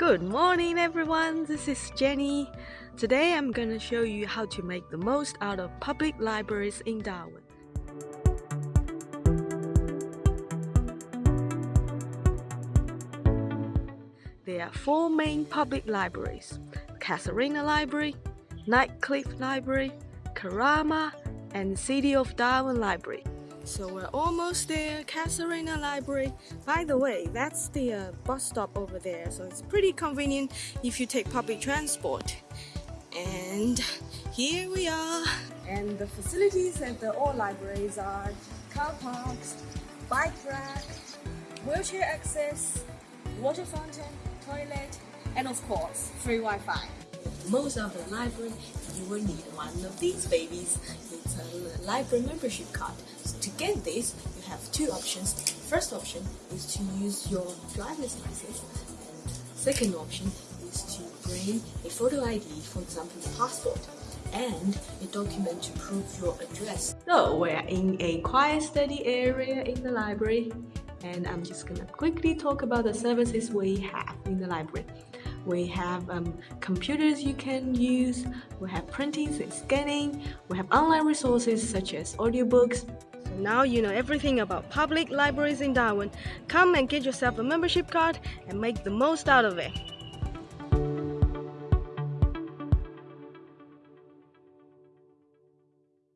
Good morning everyone, this is Jenny. Today I'm gonna show you how to make the most out of public libraries in Darwin. There are four main public libraries. Casuarina Library, Nightcliff Library, Karama, and City of Darwin Library. So we're almost there, Casuarina Library. By the way, that's the uh, bus stop over there, so it's pretty convenient if you take public transport. And here we are. And the facilities at the all libraries are car parks, bike rack, wheelchair access, water fountain, toilet, and of course, free Wi-Fi. Most of the library, you will need one of these babies. It's a library membership card. To get this, you have two options. First option is to use your driver's license. And second option is to bring a photo ID, for example, a passport and a document to prove your address. So we're in a quiet study area in the library and I'm just gonna quickly talk about the services we have in the library. We have um, computers you can use, we have printing and scanning, we have online resources such as audiobooks. Now you know everything about public libraries in Darwin. Come and get yourself a membership card and make the most out of it.